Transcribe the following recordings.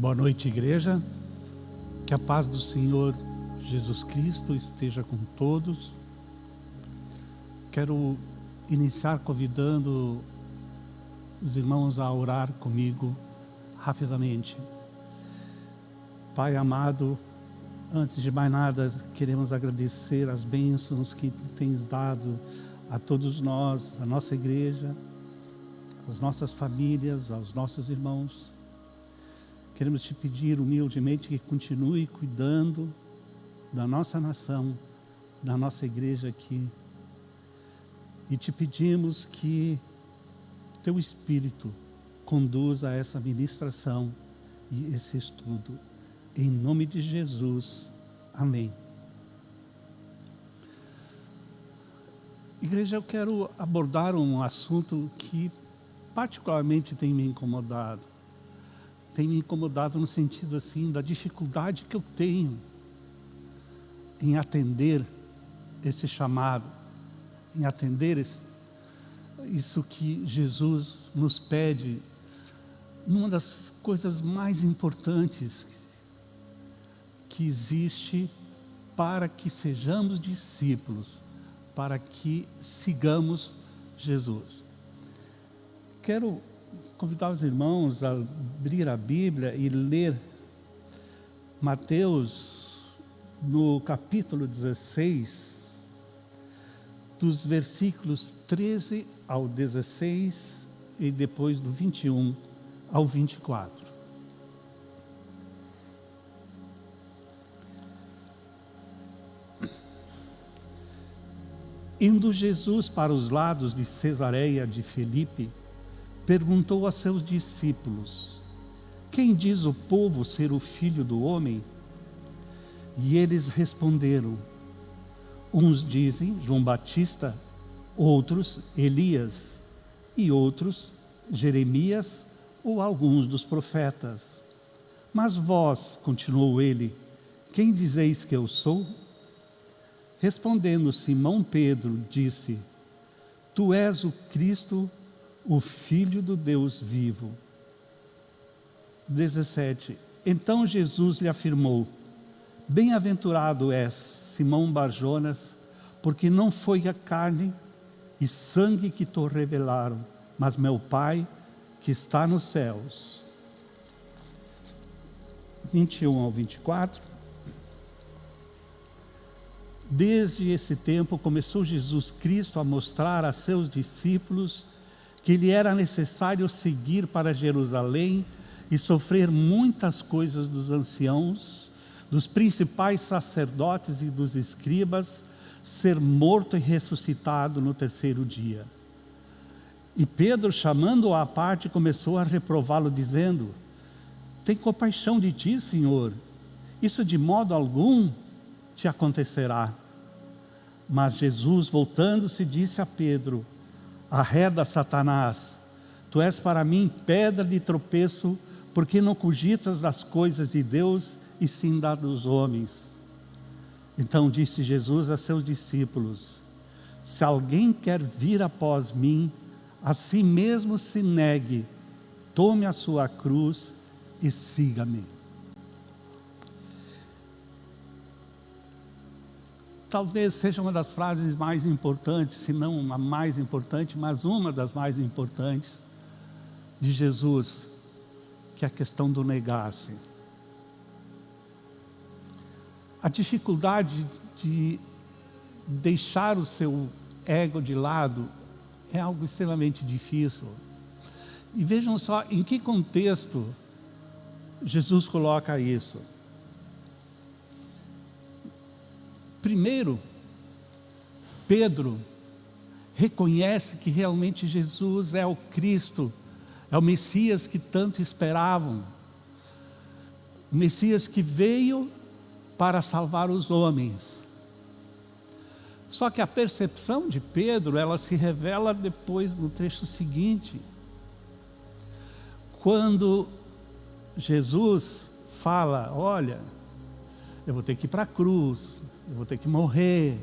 Boa noite, igreja. Que a paz do Senhor Jesus Cristo esteja com todos. Quero iniciar convidando os irmãos a orar comigo rapidamente. Pai amado, antes de mais nada, queremos agradecer as bênçãos que tens dado a todos nós, a nossa igreja, às nossas famílias, aos nossos irmãos. Queremos te pedir humildemente que continue cuidando da nossa nação, da nossa igreja aqui. E te pedimos que teu Espírito conduza essa ministração e esse estudo. Em nome de Jesus. Amém. Igreja, eu quero abordar um assunto que particularmente tem me incomodado tem me incomodado no sentido assim da dificuldade que eu tenho em atender esse chamado, em atender esse, isso que Jesus nos pede, numa das coisas mais importantes que existe para que sejamos discípulos, para que sigamos Jesus. Quero convidar os irmãos a abrir a Bíblia e ler Mateus no capítulo 16, dos versículos 13 ao 16 e depois do 21 ao 24. Indo Jesus para os lados de Cesareia de Filipe, perguntou a seus discípulos, quem diz o povo ser o filho do homem? E eles responderam, uns dizem João Batista, outros Elias, e outros Jeremias ou alguns dos profetas. Mas vós, continuou ele, quem dizeis que eu sou? Respondendo Simão Pedro, disse, Tu és o Cristo, o Filho do Deus vivo. 17. Então Jesus lhe afirmou, Bem-aventurado és, Simão Barjonas, porque não foi a carne e sangue que te revelaram, mas meu Pai que está nos céus. 21 ao 24. Desde esse tempo começou Jesus Cristo a mostrar a seus discípulos que lhe era necessário seguir para Jerusalém e sofrer muitas coisas dos anciãos, dos principais sacerdotes e dos escribas, ser morto e ressuscitado no terceiro dia. E Pedro, chamando-o à parte, começou a reprová-lo, dizendo, tem compaixão de ti, Senhor, isso de modo algum te acontecerá. Mas Jesus, voltando-se, disse a Pedro, Arreda, Satanás, tu és para mim pedra de tropeço, porque não cogitas das coisas de Deus e sim das dos homens. Então disse Jesus a seus discípulos, se alguém quer vir após mim, a si mesmo se negue, tome a sua cruz e siga-me. Talvez seja uma das frases mais importantes, se não a mais importante, mas uma das mais importantes de Jesus, que é a questão do negar-se. A dificuldade de deixar o seu ego de lado é algo extremamente difícil. E vejam só em que contexto Jesus coloca isso. Primeiro, Pedro reconhece que realmente Jesus é o Cristo, é o Messias que tanto esperavam. O Messias que veio para salvar os homens. Só que a percepção de Pedro, ela se revela depois no trecho seguinte. Quando Jesus fala, olha, eu vou ter que ir para a cruz, eu vou ter que morrer,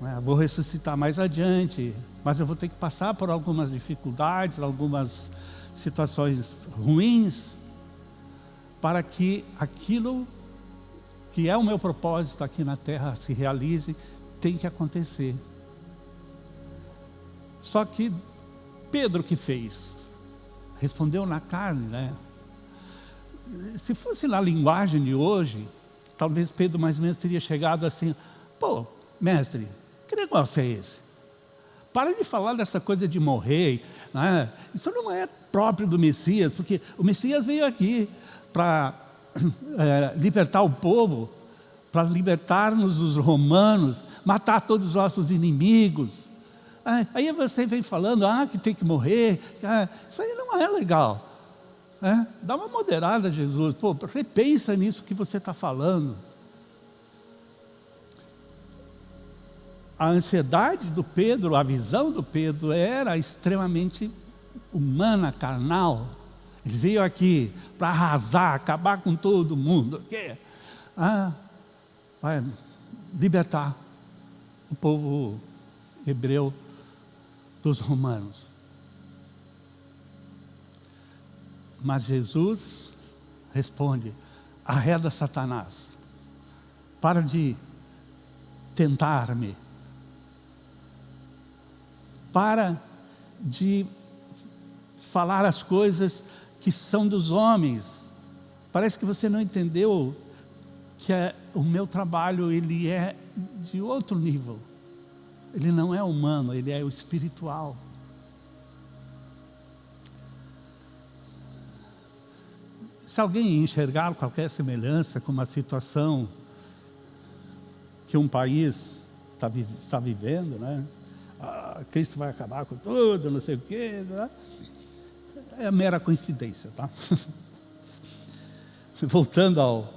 né? vou ressuscitar mais adiante, mas eu vou ter que passar por algumas dificuldades, algumas situações ruins. para que aquilo que é o meu propósito aqui na terra se realize, tem que acontecer. Só que Pedro que fez, respondeu na carne, né? Se fosse na linguagem de hoje, talvez Pedro mais ou menos teria chegado assim, pô, mestre, que negócio é esse? Para de falar dessa coisa de morrer, né? isso não é próprio do Messias, porque o Messias veio aqui para é, libertar o povo, para libertar-nos dos romanos, matar todos os nossos inimigos. Aí você vem falando, ah, que tem que morrer, ah, isso aí não é legal. É? Dá uma moderada, Jesus, pô, repensa nisso que você está falando. A ansiedade do Pedro, a visão do Pedro era extremamente humana, carnal. Ele veio aqui para arrasar, acabar com todo mundo. Que, ah, vai libertar o povo hebreu dos romanos. Mas Jesus responde, arreda Satanás, para de tentar-me, para de falar as coisas que são dos homens. Parece que você não entendeu que é, o meu trabalho ele é de outro nível. Ele não é humano, ele é o espiritual. Se alguém enxergar qualquer semelhança com uma situação que um país está, está vivendo, né? Ah, Cristo vai acabar com tudo, não sei o quê, né? é mera coincidência, tá? Voltando ao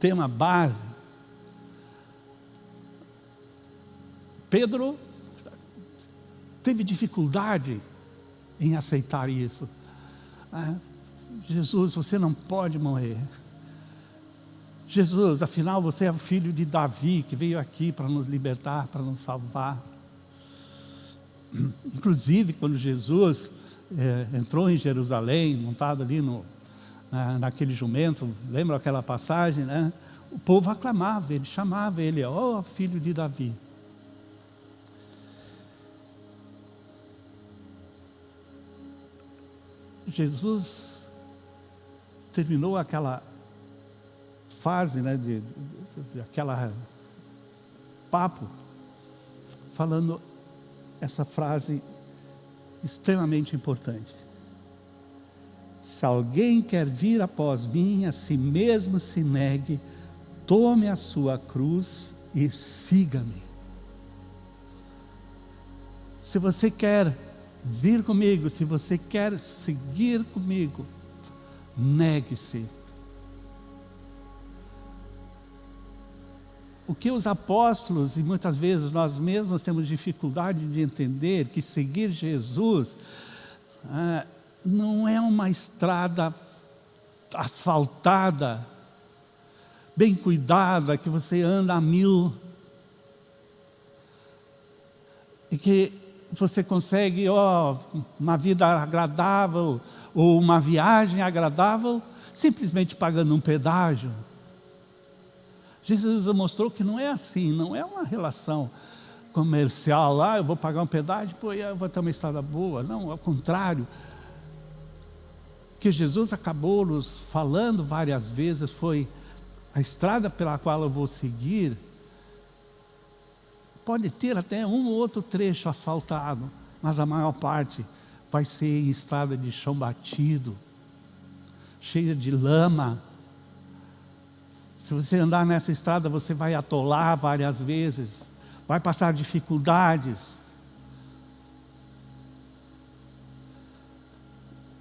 tema base, Pedro teve dificuldade em aceitar isso. Jesus, você não pode morrer. Jesus, afinal você é o filho de Davi que veio aqui para nos libertar, para nos salvar. Inclusive, quando Jesus é, entrou em Jerusalém, montado ali no, na, naquele jumento, lembra aquela passagem, né? O povo aclamava, ele chamava ele, ó oh, filho de Davi. Jesus terminou aquela fase, né, de, de, de, aquela papo, falando essa frase extremamente importante. Se alguém quer vir após mim, a si mesmo se negue, tome a sua cruz e siga-me. Se você quer vir comigo, se você quer seguir comigo, negue-se. O que os apóstolos, e muitas vezes nós mesmos temos dificuldade de entender, que seguir Jesus ah, não é uma estrada asfaltada, bem cuidada, que você anda a mil, e que você consegue ó, uma vida agradável ou uma viagem agradável simplesmente pagando um pedágio. Jesus mostrou que não é assim, não é uma relação comercial, lá ah, eu vou pagar um pedágio, pô, eu vou ter uma estrada boa. Não, ao contrário. Que Jesus acabou nos falando várias vezes foi a estrada pela qual eu vou seguir Pode ter até um ou outro trecho asfaltado, mas a maior parte vai ser em estrada de chão batido, cheia de lama. Se você andar nessa estrada, você vai atolar várias vezes, vai passar dificuldades.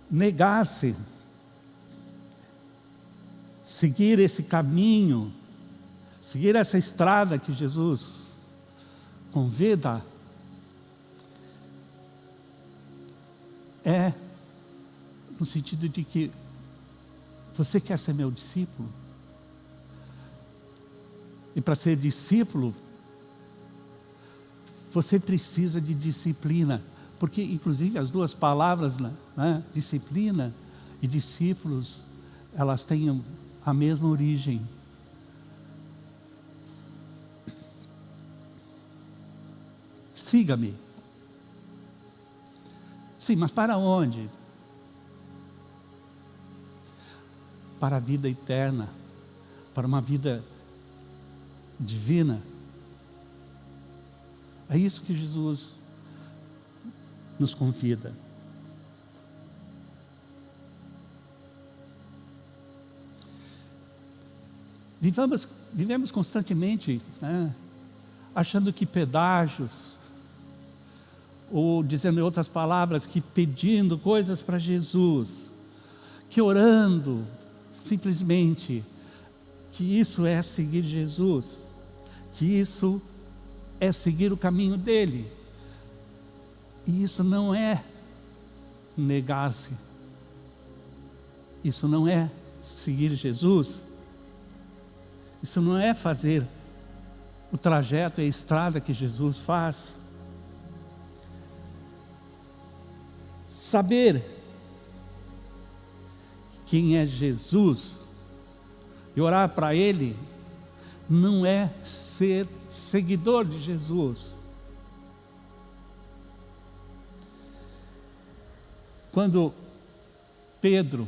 Negar-se, seguir esse caminho, seguir essa estrada que Jesus convida é no sentido de que você quer ser meu discípulo? E para ser discípulo, você precisa de disciplina. Porque, inclusive, as duas palavras, né, disciplina e discípulos, elas têm a mesma origem. Siga-me. Sim, mas para onde? Para a vida eterna, para uma vida divina. É isso que Jesus nos convida. Vivamos, vivemos constantemente né, achando que pedágios, ou dizendo em outras palavras, que pedindo coisas para Jesus, que orando, simplesmente, que isso é seguir Jesus, que isso é seguir o caminho dele. E isso não é negar-se, isso não é seguir Jesus, isso não é fazer o trajeto e a estrada que Jesus faz. Saber quem é Jesus e orar para Ele não é ser seguidor de Jesus. Quando Pedro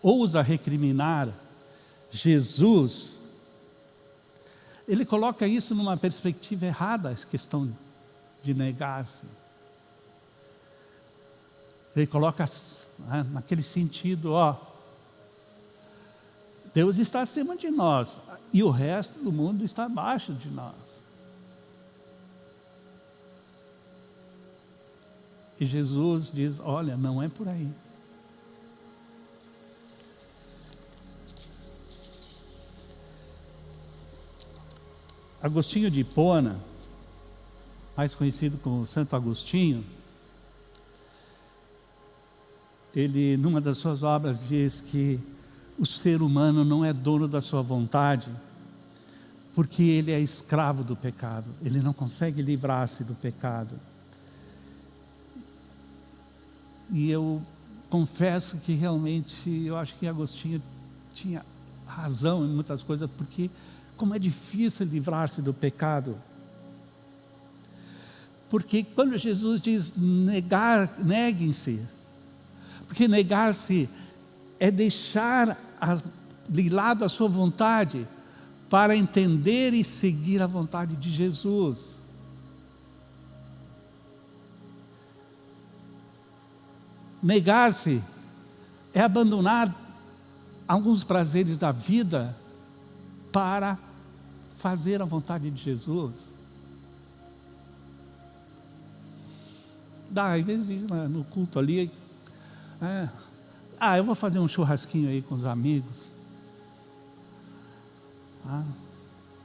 ousa recriminar Jesus, ele coloca isso numa perspectiva errada, a questão de negar-se. Ele coloca né, naquele sentido, ó, Deus está acima de nós e o resto do mundo está abaixo de nós. E Jesus diz: Olha, não é por aí. Agostinho de Hipona, mais conhecido como Santo Agostinho, ele, numa das suas obras, diz que o ser humano não é dono da sua vontade, porque ele é escravo do pecado, ele não consegue livrar-se do pecado. E eu confesso que realmente, eu acho que Agostinho tinha razão em muitas coisas, porque como é difícil livrar-se do pecado. Porque quando Jesus diz negar, neguem-se, porque negar-se é deixar de lado a sua vontade para entender e seguir a vontade de Jesus. Negar-se é abandonar alguns prazeres da vida para fazer a vontade de Jesus. Dá, às vezes no culto ali, é, ah, eu vou fazer um churrasquinho aí com os amigos. Ah,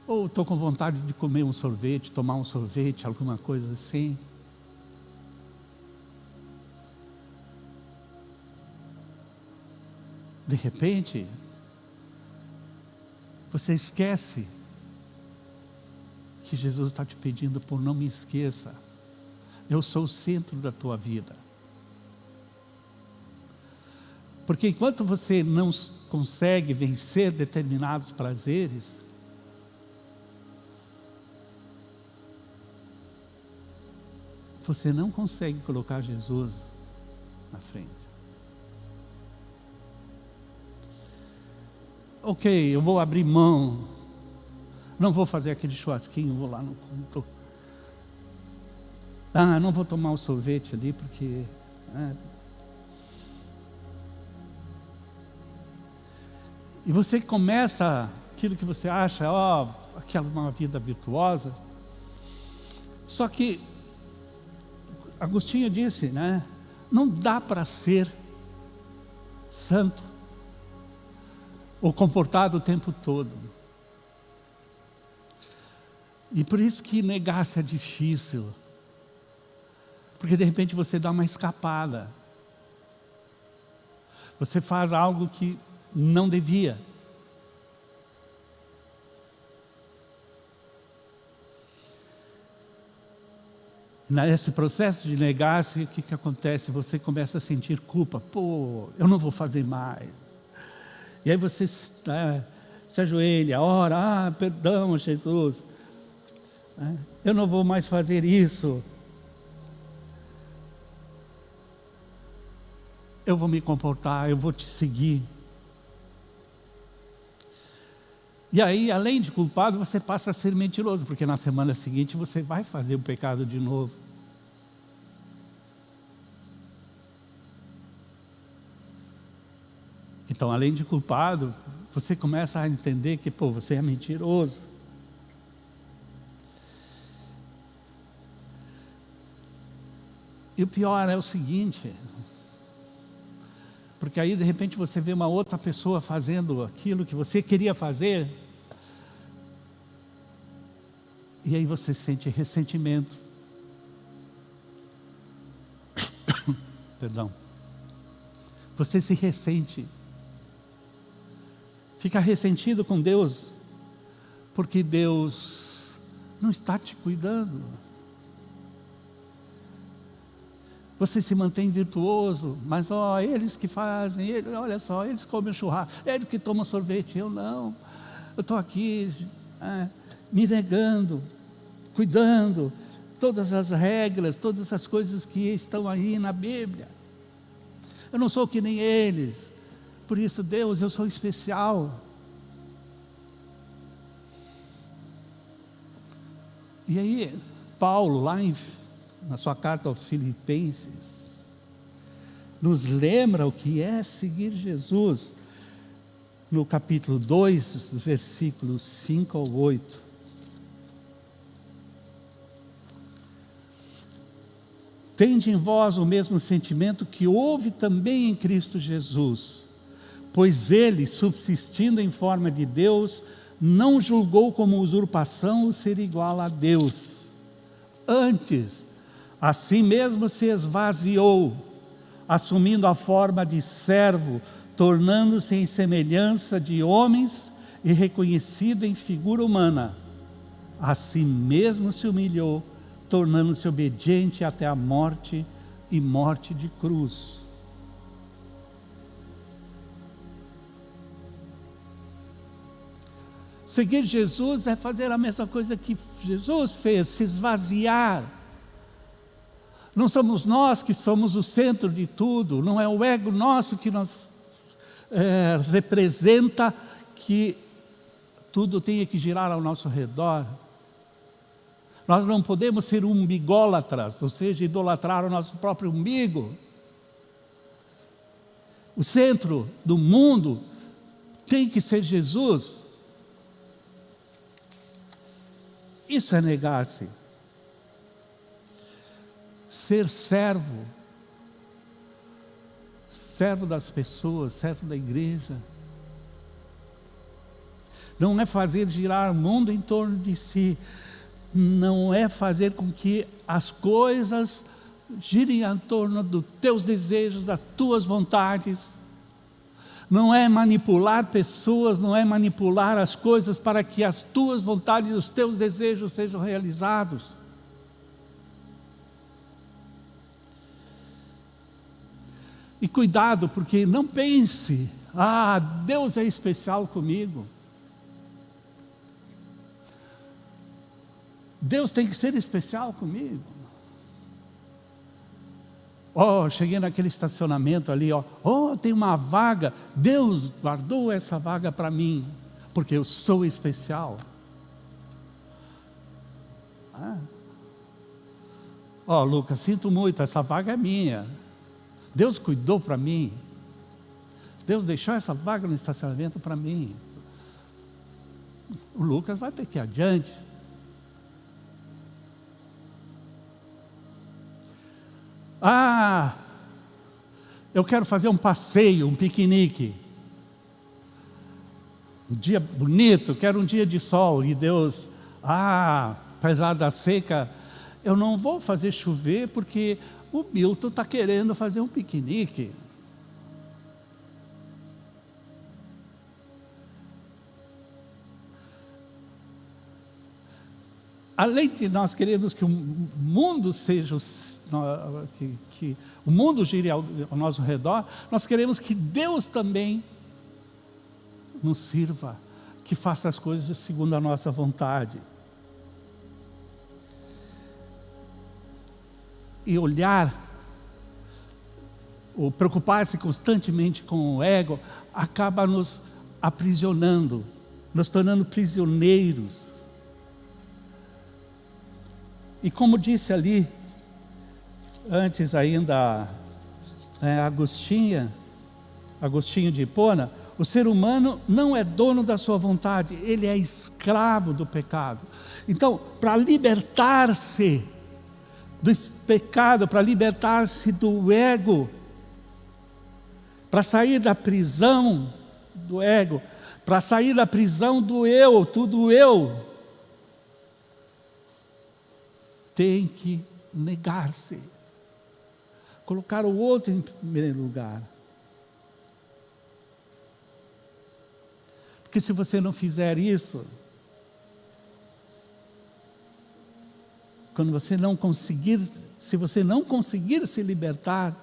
ou estou com vontade de comer um sorvete, tomar um sorvete, alguma coisa assim. De repente, você esquece que Jesus está te pedindo por não me esqueça. Eu sou o centro da tua vida. Porque enquanto você não consegue vencer determinados prazeres, você não consegue colocar Jesus na frente. ok, eu vou abrir mão, não vou fazer aquele churrasquinho, vou lá no culto. Ah, não vou tomar o sorvete ali porque. É. E você começa aquilo que você acha, ó, oh, aquela uma vida virtuosa. Só que Agostinho disse, né? Não dá para ser santo ou comportado o tempo todo. E por isso que negar-se é difícil. Porque de repente você dá uma escapada. Você faz algo que não devia. Nesse processo de negar-se, o que, que acontece? Você começa a sentir culpa. Pô, eu não vou fazer mais. E aí você né, se ajoelha, ora, ah, perdão, Jesus. Né, eu não vou mais fazer isso. Eu vou me comportar, eu vou te seguir. E aí, além de culpado, você passa a ser mentiroso, porque na semana seguinte você vai fazer o pecado de novo. Então, além de culpado, você começa a entender que, pô, você é mentiroso. E o pior é o seguinte, porque aí de repente você vê uma outra pessoa fazendo aquilo que você queria fazer. E aí você sente ressentimento. Perdão. Você se ressente. Fica ressentido com Deus, porque Deus não está te cuidando. Você se mantém virtuoso, mas ó, eles que fazem, eles, olha só, eles comem churrasco, eles que tomam sorvete, eu não. Eu estou aqui é, me negando, cuidando, todas as regras, todas as coisas que estão aí na Bíblia. Eu não sou que nem eles, por isso, Deus, eu sou especial. E aí, Paulo, lá em na sua carta aos Filipenses, nos lembra o que é seguir Jesus, no capítulo 2, versículos 5 ao 8. Tende em vós o mesmo sentimento que houve também em Cristo Jesus, pois ele, subsistindo em forma de Deus, não julgou como usurpação o ser igual a Deus. Antes, Assim mesmo se esvaziou, assumindo a forma de servo, tornando-se em semelhança de homens e reconhecido em figura humana. Assim mesmo se humilhou, tornando-se obediente até a morte e morte de cruz. Seguir Jesus é fazer a mesma coisa que Jesus fez, se esvaziar não somos nós que somos o centro de tudo, não é o ego nosso que nos é, representa que tudo tenha que girar ao nosso redor. Nós não podemos ser umbigólatras, ou seja, idolatrar o nosso próprio umbigo. O centro do mundo tem que ser Jesus. Isso é negar-se ser servo, servo das pessoas, servo da igreja. Não é fazer girar o mundo em torno de si, não é fazer com que as coisas girem em torno dos teus desejos, das tuas vontades. Não é manipular pessoas, não é manipular as coisas para que as tuas vontades e os teus desejos sejam realizados. E cuidado, porque não pense, ah, Deus é especial comigo. Deus tem que ser especial comigo. Oh, cheguei naquele estacionamento ali, ó. Oh, tem uma vaga. Deus guardou essa vaga para mim, porque eu sou especial. Ah. Oh, Lucas, sinto muito, essa vaga é minha. Deus cuidou para mim. Deus deixou essa vaga no estacionamento para mim. O Lucas vai ter que ir adiante. Ah, eu quero fazer um passeio, um piquenique. Um dia bonito, quero um dia de sol. E Deus, ah, apesar da seca, eu não vou fazer chover porque o Milton está querendo fazer um piquenique. além de nós queremos que o mundo seja que, que o mundo gire ao, ao nosso redor, nós queremos que Deus também nos sirva, que faça as coisas segundo a nossa vontade. E olhar, ou preocupar-se constantemente com o ego, acaba nos aprisionando, nos tornando prisioneiros. E como disse ali, antes ainda, é, Agostinha, Agostinho de Hipona, o ser humano não é dono da sua vontade, ele é escravo do pecado. Então, para libertar-se do pecado, para libertar-se do ego, para sair da prisão do ego, para sair da prisão do eu, tudo eu, tem que negar-se, colocar o outro em primeiro lugar. Porque se você não fizer isso, quando você não conseguir, se você não conseguir se libertar,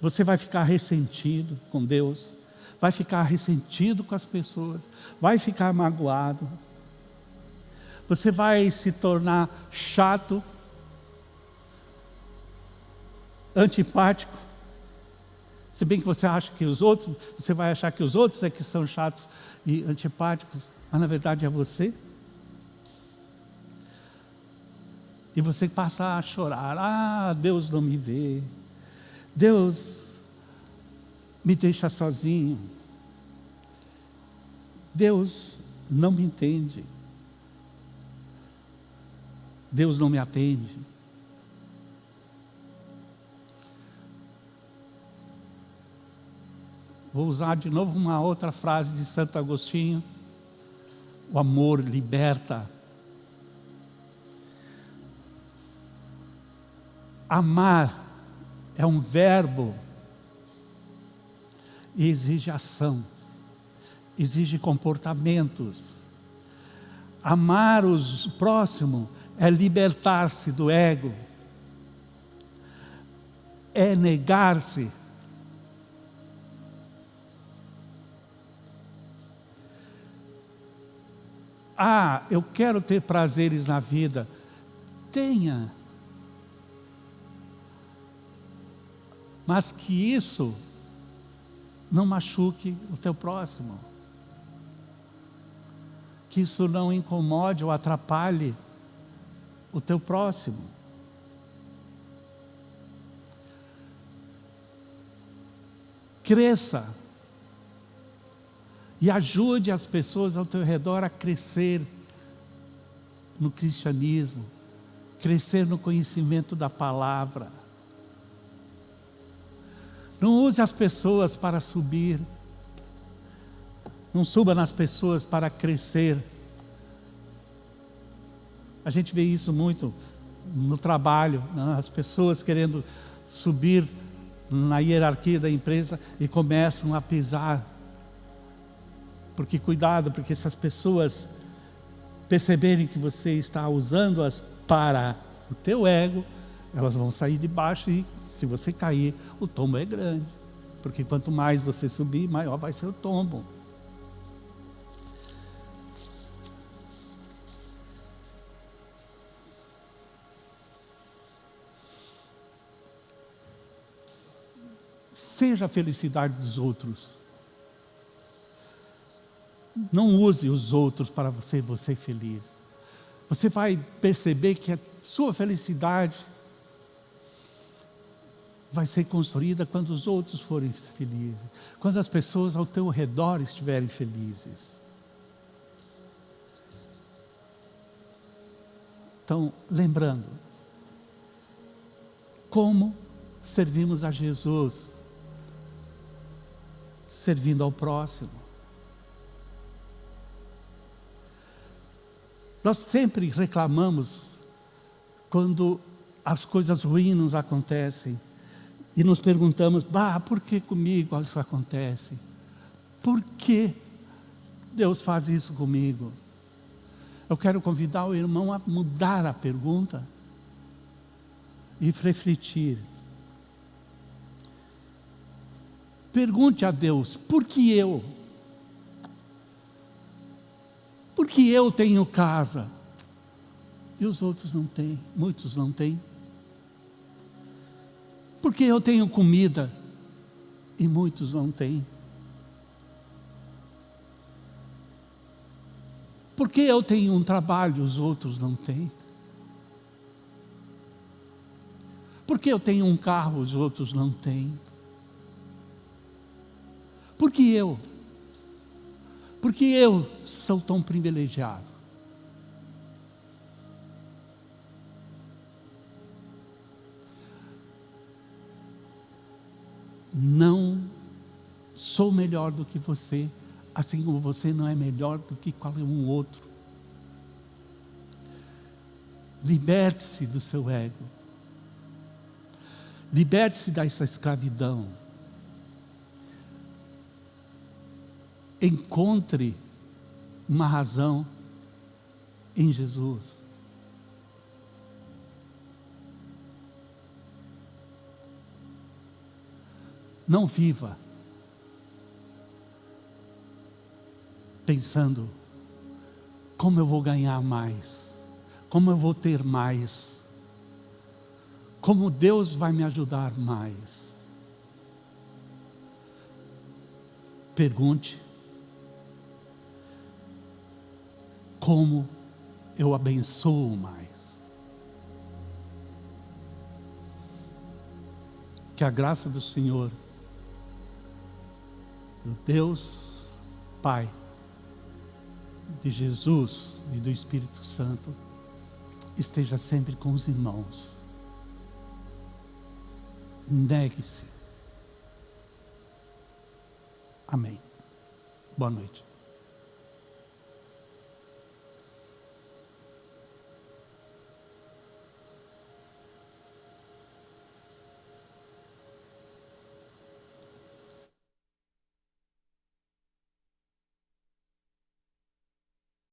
você vai ficar ressentido com Deus, vai ficar ressentido com as pessoas, vai ficar magoado, você vai se tornar chato, antipático, se bem que você acha que os outros, você vai achar que os outros é que são chatos e antipáticos, mas na verdade é você. E você passa a chorar, ah, Deus não me vê, Deus me deixa sozinho, Deus não me entende, Deus não me atende. Vou usar de novo uma outra frase de Santo Agostinho. O amor liberta. Amar é um verbo e exige ação, exige comportamentos. Amar o próximo é libertar-se do ego, é negar-se Ah, eu quero ter prazeres na vida. Tenha. Mas que isso não machuque o teu próximo. Que isso não incomode ou atrapalhe o teu próximo. Cresça e ajude as pessoas ao teu redor a crescer no cristianismo, crescer no conhecimento da palavra. Não use as pessoas para subir, não suba nas pessoas para crescer. A gente vê isso muito no trabalho, né? as pessoas querendo subir na hierarquia da empresa e começam a pisar porque cuidado, porque se as pessoas perceberem que você está usando-as para o teu ego, elas vão sair de baixo e se você cair, o tombo é grande. Porque quanto mais você subir, maior vai ser o tombo. Seja a felicidade dos outros. Não use os outros para você, você feliz. Você vai perceber que a sua felicidade vai ser construída quando os outros forem felizes, quando as pessoas ao teu redor estiverem felizes. Então, lembrando, como servimos a Jesus? Servindo ao próximo. Nós sempre reclamamos quando as coisas ruins nos acontecem e nos perguntamos, bah, por que comigo isso acontece? Por que Deus faz isso comigo? Eu quero convidar o irmão a mudar a pergunta e refletir. Pergunte a Deus, por que eu? Por que eu tenho casa? E os outros não têm, muitos não têm. Por que eu tenho comida e muitos não têm? Por que eu tenho um trabalho e os outros não têm? Por que eu tenho um carro os outros não têm? Por que eu? Porque eu sou tão privilegiado. Não sou melhor do que você, assim como você não é melhor do que qualquer um outro. Liberte-se do seu ego. Liberte-se dessa escravidão. encontre uma razão em Jesus. Não viva pensando como eu vou ganhar mais, como eu vou ter mais, como Deus vai me ajudar mais. Pergunte como eu abençoo mais. Que a graça do Senhor, do Deus Pai, de Jesus e do Espírito Santo, esteja sempre com os irmãos. Negue-se. Amém. Boa noite.